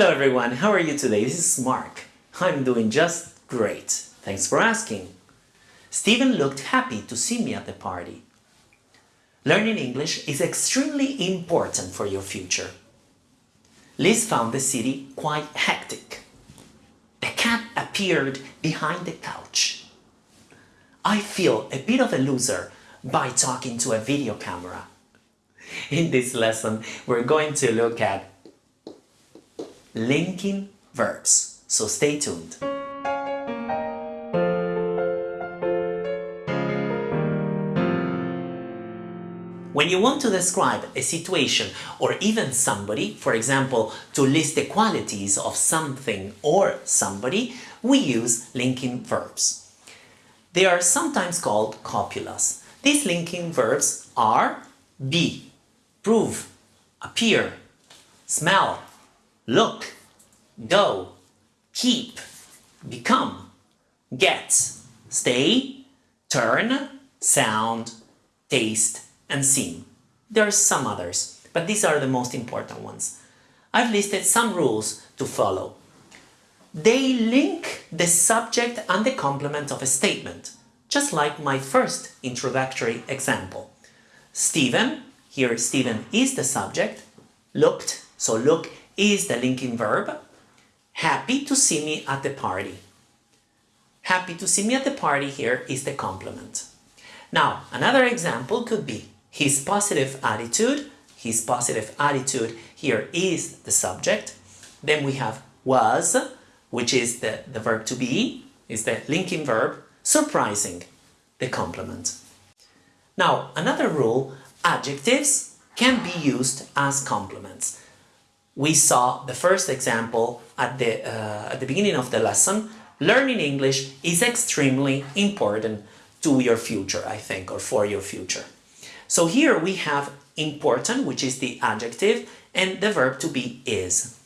Hello everyone, how are you today? This is Mark. I'm doing just great. Thanks for asking. Stephen looked happy to see me at the party. Learning English is extremely important for your future. Liz found the city quite hectic. The cat appeared behind the couch. I feel a bit of a loser by talking to a video camera. In this lesson, we're going to look at linking verbs. So stay tuned. When you want to describe a situation or even somebody, for example, to list the qualities of something or somebody, we use linking verbs. They are sometimes called copulas. These linking verbs are be, prove, appear, smell, look, go, keep, become, get, stay, turn, sound, taste, and seem. There are some others, but these are the most important ones. I've listed some rules to follow. They link the subject and the complement of a statement, just like my first introductory example. Stephen, here Stephen is the subject, looked, so look is the linking verb. Happy to see me at the party. Happy to see me at the party here is the complement. Now, another example could be his positive attitude. His positive attitude here is the subject. Then we have was, which is the, the verb to be, is the linking verb. Surprising, the complement. Now, another rule, adjectives can be used as complements. We saw the first example at the, uh, at the beginning of the lesson. Learning English is extremely important to your future, I think, or for your future. So here we have important, which is the adjective, and the verb to be is.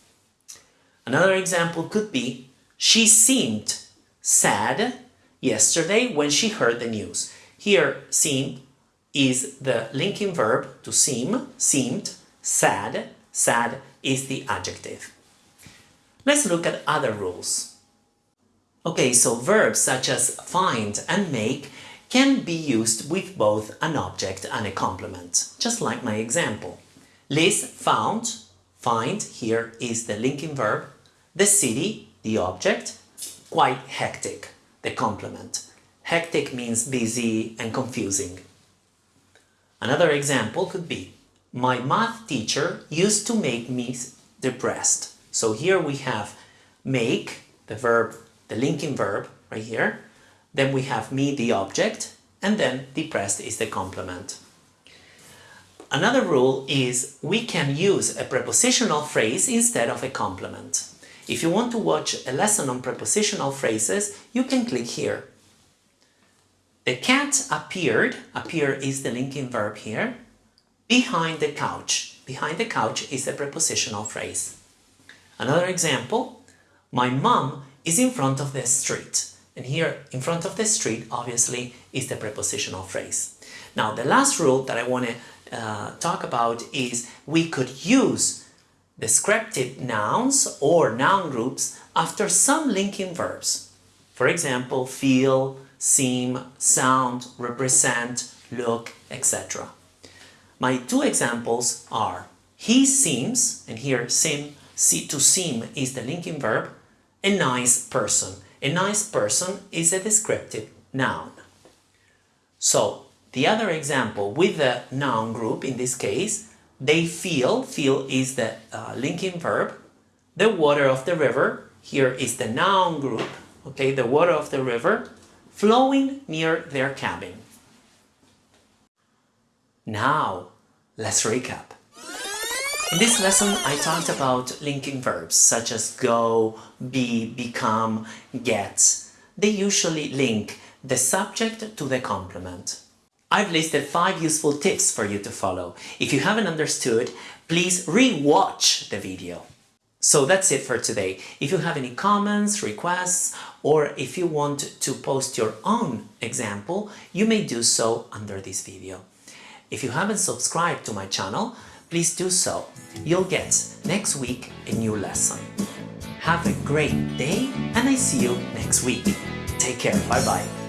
Another example could be, she seemed sad yesterday when she heard the news. Here, seemed is the linking verb to seem, seemed, sad, sad is the adjective. Let's look at other rules. Okay, so verbs such as find and make can be used with both an object and a complement, just like my example. Liz found, find here is the linking verb, the city, the object, quite hectic, the complement. Hectic means busy and confusing. Another example could be, my math teacher used to make me depressed. So here we have make, the verb, the linking verb right here. Then we have me, the object, and then depressed is the complement. Another rule is we can use a prepositional phrase instead of a complement. If you want to watch a lesson on prepositional phrases, you can click here. The cat appeared, appear is the linking verb here, behind the couch. Behind the couch is a prepositional phrase. Another example, my mom is in front of the street. And here, in front of the street, obviously, is the prepositional phrase. Now, the last rule that I want to uh, talk about is we could use descriptive nouns or noun groups after some linking verbs. For example, feel, seem, sound, represent, look, etc. My two examples are he seems, and here seem, see, to seem is the linking verb, a nice person. A nice person is a descriptive noun. So, the other example with the noun group, in this case, they feel, feel is the uh, linking verb, the water of the river, here is the noun group, okay, the water of the river, flowing near their cabin. Now, let's recap. In this lesson, I talked about linking verbs such as go, be, become, get. They usually link the subject to the complement. I've listed five useful tips for you to follow. If you haven't understood, please re-watch the video. So that's it for today. If you have any comments, requests, or if you want to post your own example, you may do so under this video. If you haven't subscribed to my channel, please do so. You'll get next week a new lesson. Have a great day and I see you next week. Take care. Bye bye.